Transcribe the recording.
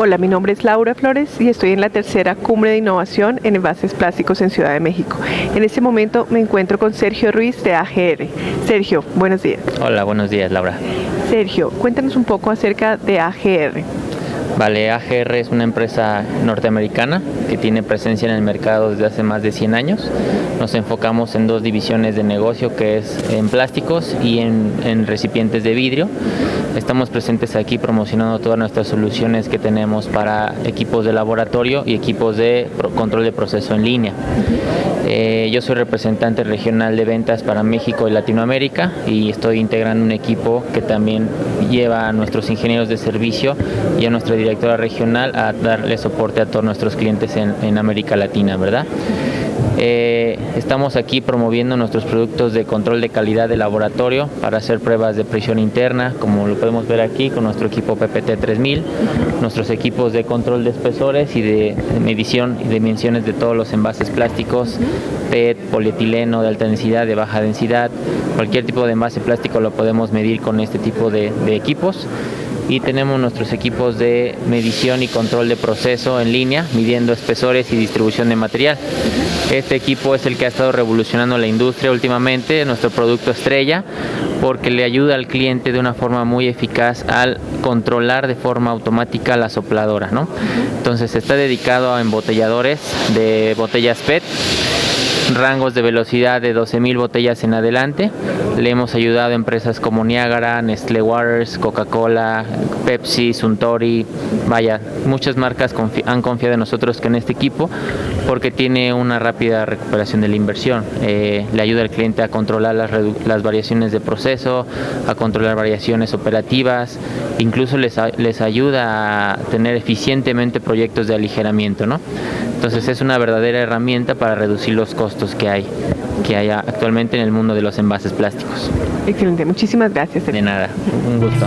Hola, mi nombre es Laura Flores y estoy en la tercera cumbre de innovación en envases plásticos en Ciudad de México. En este momento me encuentro con Sergio Ruiz de AGR. Sergio, buenos días. Hola, buenos días Laura. Sergio, cuéntanos un poco acerca de AGR. Vale, AGR es una empresa norteamericana que tiene presencia en el mercado desde hace más de 100 años. Nos enfocamos en dos divisiones de negocio que es en plásticos y en, en recipientes de vidrio. Estamos presentes aquí promocionando todas nuestras soluciones que tenemos para equipos de laboratorio y equipos de control de proceso en línea. Eh, yo soy representante regional de ventas para México y Latinoamérica y estoy integrando un equipo que también lleva a nuestros ingenieros de servicio y a nuestra directora regional a darle soporte a todos nuestros clientes en, en América Latina, ¿verdad? Eh, estamos aquí promoviendo nuestros productos de control de calidad de laboratorio para hacer pruebas de presión interna, como lo podemos ver aquí con nuestro equipo PPT 3000, nuestros equipos de control de espesores y de, medición y dimensiones de todos los envases plásticos, PET, polietileno de alta densidad, de baja densidad, cualquier tipo de envase plástico lo podemos medir con este tipo de equipos y tenemos nuestros equipos de medición y control de proceso en línea, midiendo espesores y distribución de material. Este equipo es el que ha estado revolucionando la industria últimamente, nuestro producto estrella, porque le ayuda al cliente de una forma muy eficaz al controlar de forma automática la sopladora. ¿no? Entonces está dedicado a embotelladores de botellas PET rangos de velocidad de 12.000 botellas en adelante. Le hemos ayudado a empresas como Niagara, Nestlé Waters, Coca-Cola, Pepsi, Suntory, vaya, muchas marcas han confiado en nosotros que en este equipo porque tiene una rápida recuperación de la inversión. Eh, le ayuda al cliente a controlar las, variaciones de proceso, a controlar variaciones operativas, incluso les, les ayuda a tener eficientemente proyectos de aligeramiento. ¿no? Entonces es una verdadera herramienta para reducir los costos que hay, que hay actualmente en el mundo de los envases plásticos. Excelente, muchísimas gracias. De nada, un gusto.